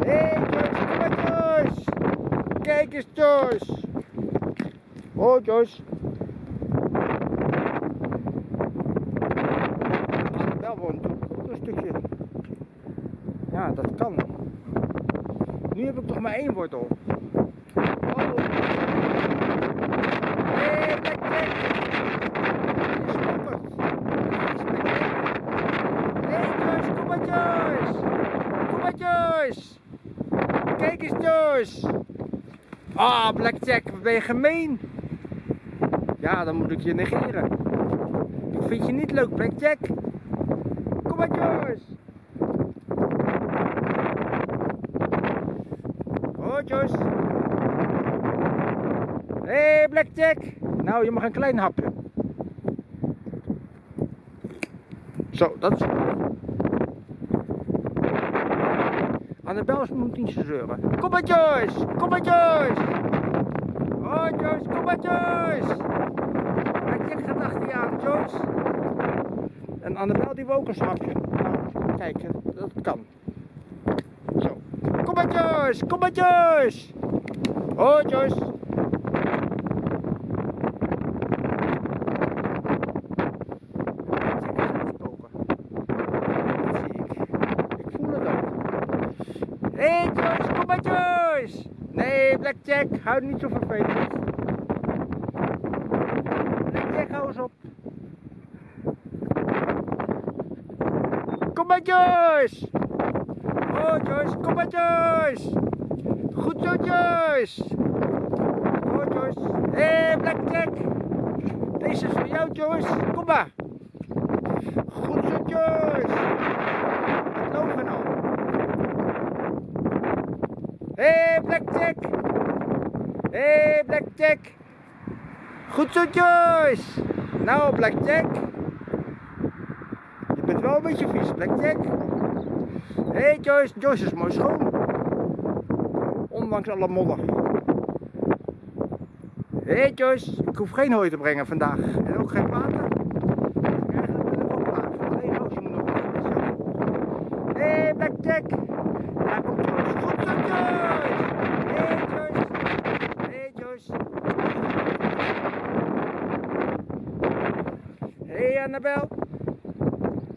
Hé hey Joyce, kom maar Joyce. Kijk eens Joyce. Oh. Annabel woont ook een stukje. Ja, dat kan. Nu heb ik toch maar één wortel. Oh. Hé, Black Jack. Die is gelukkig. Hé Joyce, kom maar Joyce. Kom maar Joyce. Kijk eens Joyce. Ah, Blackjack, ben je gemeen. Ja, dan moet ik je negeren. Ik vind je niet leuk, Blackjack. Kom maar Joyce. Oh Joyce. Hé hey, Blackjack. Nou, je mag een klein hapje. Zo, dat is... Annabel moet niet zeuren. Kom maar Joyce! Kom maar Joyce! Oh Joyce, kom maar Joyce! Blackjack gaat achter je aan, Joyce. En Annabel die ook een hapje. Nou, kijk, dat kan. Zo. Kom maar Joyce! Kom maar Joyce! Oh Joyce! Hé hey Joyce! Nee, Blackjack, hou niet zo vervelend. Blackjack, hou eens op. Kom maar Joyce! Oh Joyce, kom maar Joyce! Goed zo Joyce! Oh Joyce. Hé hey, Blackjack! Deze is voor jou Joyce, kom maar! Goed zo Joyce! Het loopt nou. Hé hey, Blackjack! Hé hey, Blackjack! Goed zo Joyce! Nou Blackjack! Je bent wel een beetje vies Blackjack. Hé hey, Joyce, Joyce is mooi schoon. Ondanks alle modder. Hé hey, Joyce, ik hoef geen hooi te brengen vandaag. En ook geen water. Eigenlijk ben ik ook klaar. Roosje moet nog Hé hey, Blackjack! Annabelle?